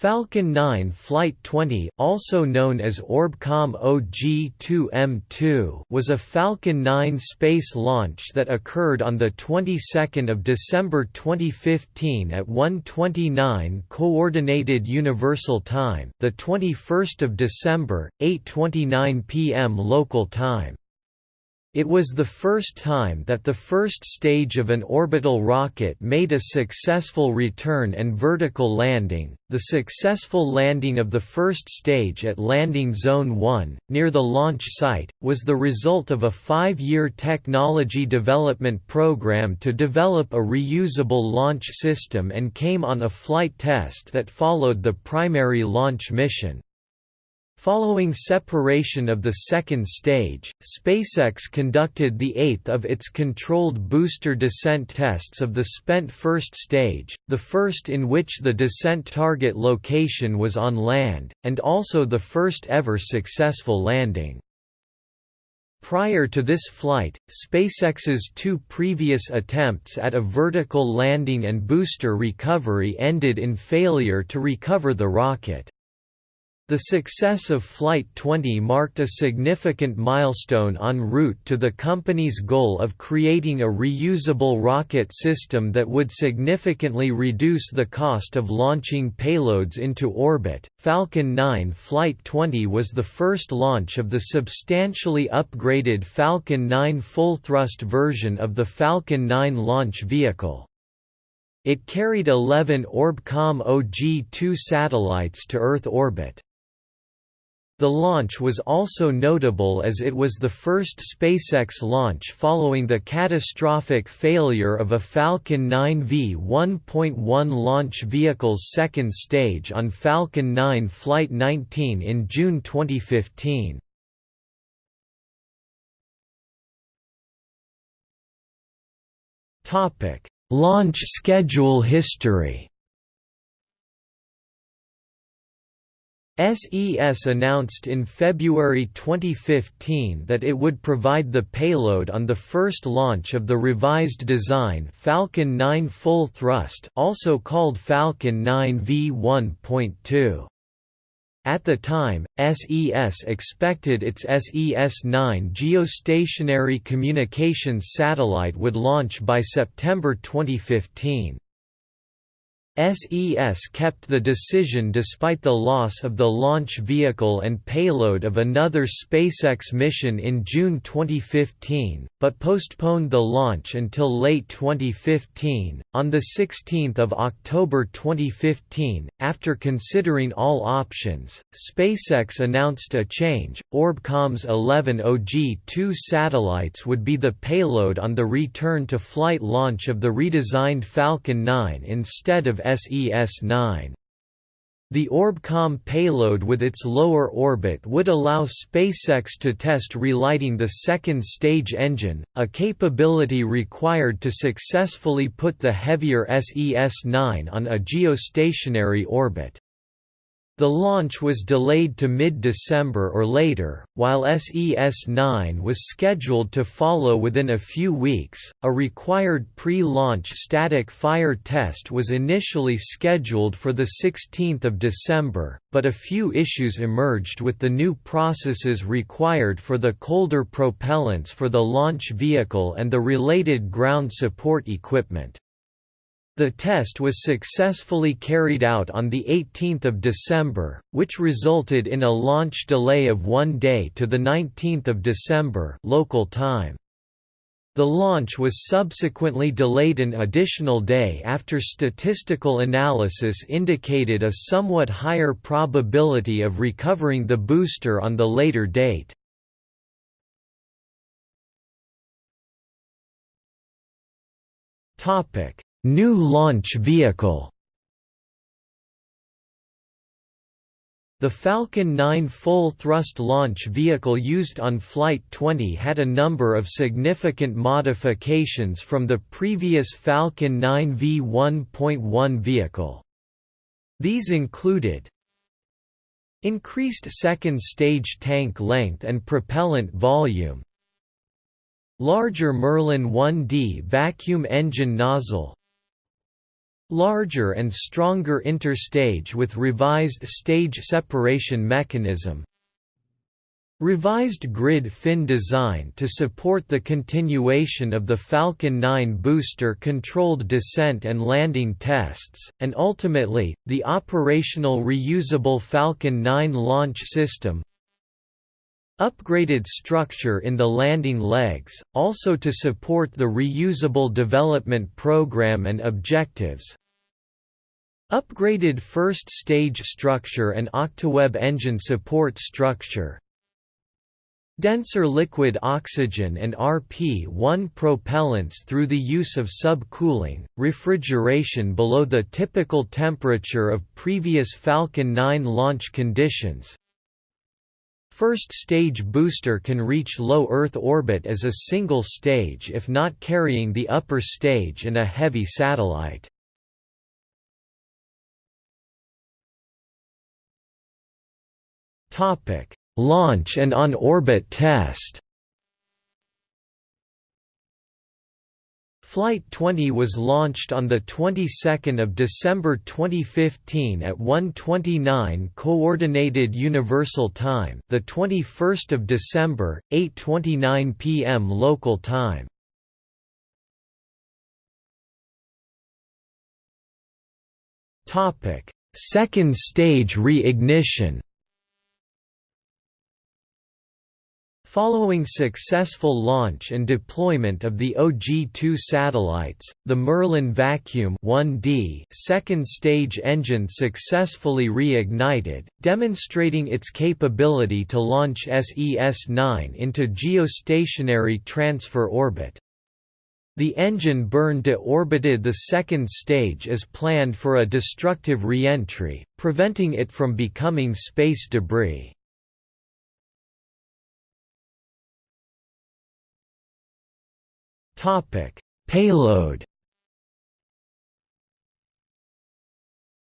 Falcon 9 Flight 20, also known as Orbcomm OG-2M2, was a Falcon 9 space launch that occurred on the 22nd of December 2015 at 1:29 coordinated universal time, the 21st of December, 8:29 p.m. local time. It was the first time that the first stage of an orbital rocket made a successful return and vertical landing. The successful landing of the first stage at Landing Zone 1, near the launch site, was the result of a five year technology development program to develop a reusable launch system and came on a flight test that followed the primary launch mission. Following separation of the second stage, SpaceX conducted the eighth of its controlled booster descent tests of the spent first stage, the first in which the descent target location was on land, and also the first ever successful landing. Prior to this flight, SpaceX's two previous attempts at a vertical landing and booster recovery ended in failure to recover the rocket. The success of Flight 20 marked a significant milestone en route to the company's goal of creating a reusable rocket system that would significantly reduce the cost of launching payloads into orbit. Falcon 9 Flight 20 was the first launch of the substantially upgraded Falcon 9 full thrust version of the Falcon 9 launch vehicle. It carried 11 Orbcomm OG-2 satellites to Earth orbit. The launch was also notable as it was the first SpaceX launch following the catastrophic failure of a Falcon 9 V1.1 launch vehicle's second stage on Falcon 9 Flight 19 in June 2015. Launch schedule history SES announced in February 2015 that it would provide the payload on the first launch of the revised design Falcon 9 Full Thrust also called Falcon 9 V1.2. At the time, SES expected its SES-9 geostationary communications satellite would launch by September 2015. SES kept the decision despite the loss of the launch vehicle and payload of another SpaceX mission in June 2015, but postponed the launch until late 2015. On 16 October 2015, after considering all options, SpaceX announced a change. Orbcomm's 11 OG-2 satellites would be the payload on the return to flight launch of the redesigned Falcon 9 instead of SES-9. The Orbcomm payload with its lower orbit would allow SpaceX to test relighting the second stage engine, a capability required to successfully put the heavier SES-9 on a geostationary orbit. The launch was delayed to mid-December or later, while SES-9 was scheduled to follow within a few weeks. A required pre-launch static fire test was initially scheduled for the 16th of December, but a few issues emerged with the new processes required for the colder propellants for the launch vehicle and the related ground support equipment. The test was successfully carried out on 18 December, which resulted in a launch delay of one day to 19 December local time. The launch was subsequently delayed an additional day after statistical analysis indicated a somewhat higher probability of recovering the booster on the later date. Topic New launch vehicle The Falcon 9 full-thrust launch vehicle used on Flight 20 had a number of significant modifications from the previous Falcon 9 V1.1 vehicle. These included Increased second-stage tank length and propellant volume Larger Merlin 1D vacuum engine nozzle Larger and stronger interstage with revised stage separation mechanism. Revised grid fin design to support the continuation of the Falcon 9 booster-controlled descent and landing tests, and ultimately, the operational reusable Falcon 9 launch system Upgraded structure in the landing legs, also to support the reusable development program and objectives Upgraded first stage structure and Octaweb engine support structure denser liquid oxygen and RP-1 propellants through the use of subcooling, refrigeration below the typical temperature of previous Falcon 9 launch conditions. First stage booster can reach low Earth orbit as a single stage if not carrying the upper stage and a heavy satellite. Launch and on-orbit test Flight 20 was launched on the 22nd of December 2015 at 1:29 coordinated universal time, the 21st of December, 8:29 p.m. local time. Topic: Second stage reignition. Following successful launch and deployment of the OG-2 satellites, the Merlin Vacuum 1D second stage engine successfully reignited, demonstrating its capability to launch SES-9 into geostationary transfer orbit. The engine burn deorbited the second stage as planned for a destructive re-entry, preventing it from becoming space debris. Topic: Payload.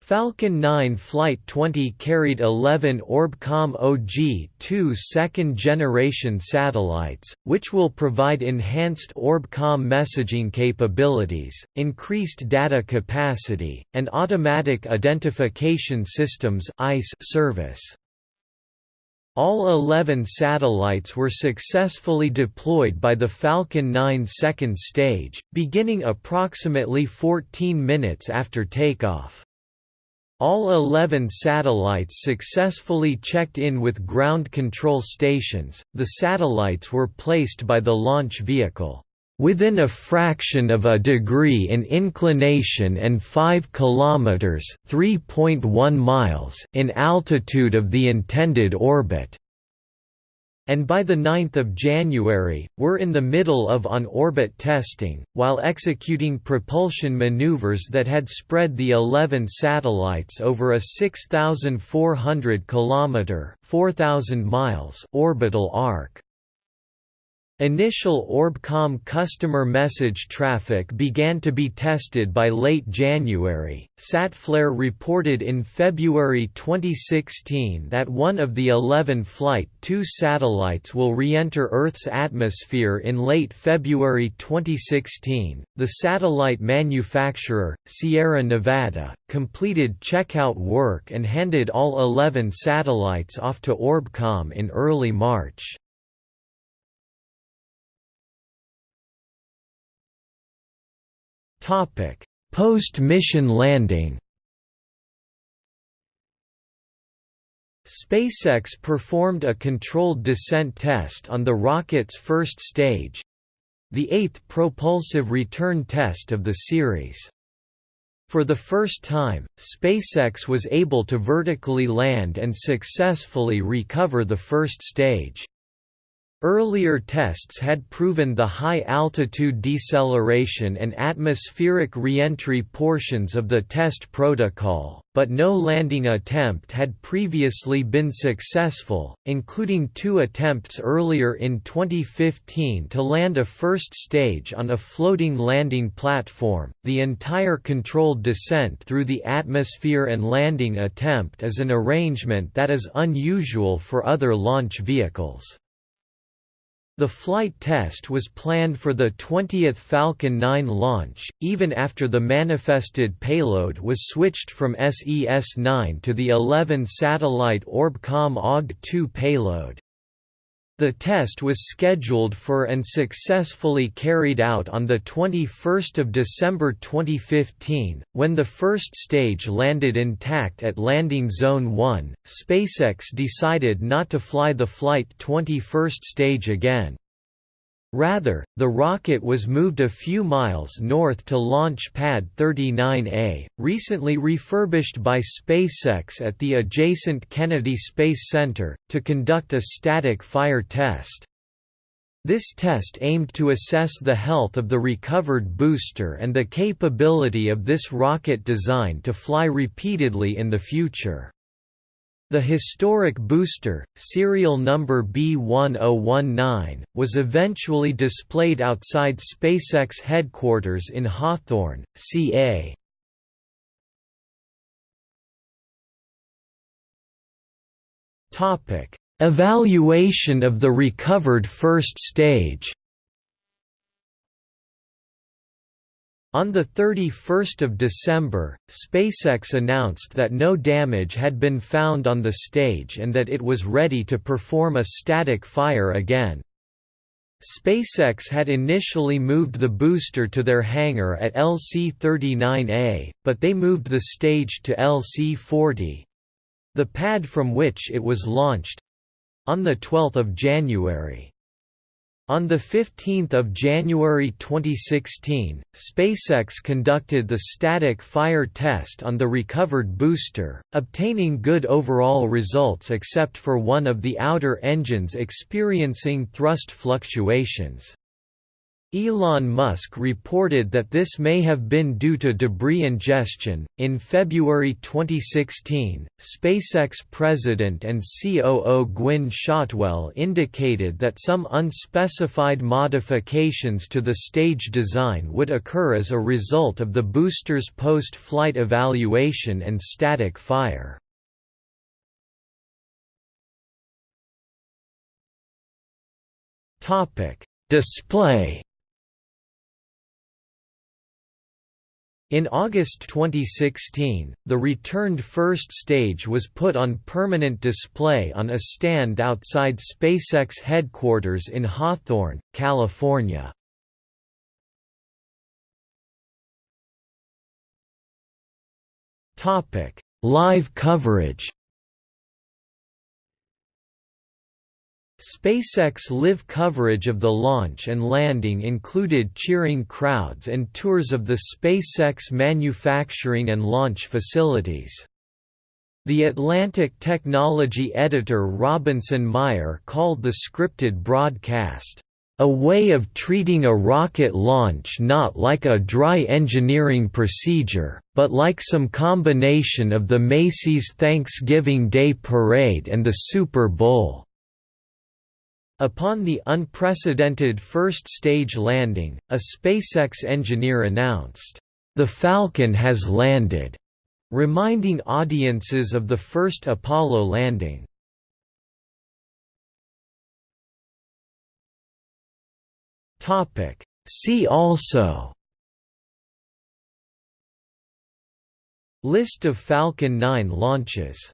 Falcon 9 Flight 20 carried 11 Orbcomm OG-2 second-generation satellites, which will provide enhanced Orbcomm messaging capabilities, increased data capacity, and automatic identification systems service. All 11 satellites were successfully deployed by the Falcon 9 second stage, beginning approximately 14 minutes after takeoff. All 11 satellites successfully checked in with ground control stations. The satellites were placed by the launch vehicle within a fraction of a degree in inclination and 5 kilometers (3.1 miles) in altitude of the intended orbit and by the 9th of January, were in the middle of on-orbit testing, while executing propulsion maneuvers that had spread the 11 satellites over a 6,400 km 4,000 miles orbital arc. Initial Orbcomm customer message traffic began to be tested by late January. Satflare reported in February 2016 that one of the 11 Flight 2 satellites will re enter Earth's atmosphere in late February 2016. The satellite manufacturer, Sierra Nevada, completed checkout work and handed all 11 satellites off to Orbcomm in early March. Post-mission landing. SpaceX performed a controlled descent test on the rocket's first stage, the eighth propulsive return test of the series. For the first time, SpaceX was able to vertically land and successfully recover the first stage. Earlier tests had proven the high-altitude deceleration and atmospheric reentry portions of the test protocol, but no landing attempt had previously been successful, including two attempts earlier in 2015 to land a first stage on a floating landing platform. The entire controlled descent through the atmosphere and landing attempt is an arrangement that is unusual for other launch vehicles. The flight test was planned for the 20th Falcon 9 launch, even after the manifested payload was switched from SES-9 to the 11-satellite Orbcomm OG-2 payload. The test was scheduled for and successfully carried out on 21 December 2015, when the first stage landed intact at Landing Zone 1. SpaceX decided not to fly the Flight 21 stage again. Rather, the rocket was moved a few miles north to Launch Pad 39A, recently refurbished by SpaceX at the adjacent Kennedy Space Center, to conduct a static fire test. This test aimed to assess the health of the recovered booster and the capability of this rocket design to fly repeatedly in the future. The historic booster, serial number B1019, was eventually displayed outside SpaceX headquarters in Hawthorne, CA. Evaluation of the recovered first stage On 31 December, SpaceX announced that no damage had been found on the stage and that it was ready to perform a static fire again. SpaceX had initially moved the booster to their hangar at LC-39A, but they moved the stage to LC-40—the pad from which it was launched—on 12 January. On 15 January 2016, SpaceX conducted the static fire test on the recovered booster, obtaining good overall results except for one of the outer engines experiencing thrust fluctuations. Elon Musk reported that this may have been due to debris ingestion. In February 2016, SpaceX president and COO Gwynne Shotwell indicated that some unspecified modifications to the stage design would occur as a result of the booster's post flight evaluation and static fire. Display In August 2016, the returned first stage was put on permanent display on a stand outside SpaceX headquarters in Hawthorne, California. Live coverage SpaceX live coverage of the launch and landing included cheering crowds and tours of the SpaceX manufacturing and launch facilities. The Atlantic technology editor Robinson Meyer called the scripted broadcast, "...a way of treating a rocket launch not like a dry engineering procedure, but like some combination of the Macy's Thanksgiving Day Parade and the Super Bowl." Upon the unprecedented first stage landing, a SpaceX engineer announced, "The Falcon has landed," reminding audiences of the first Apollo landing. See also. List of Falcon 9 launches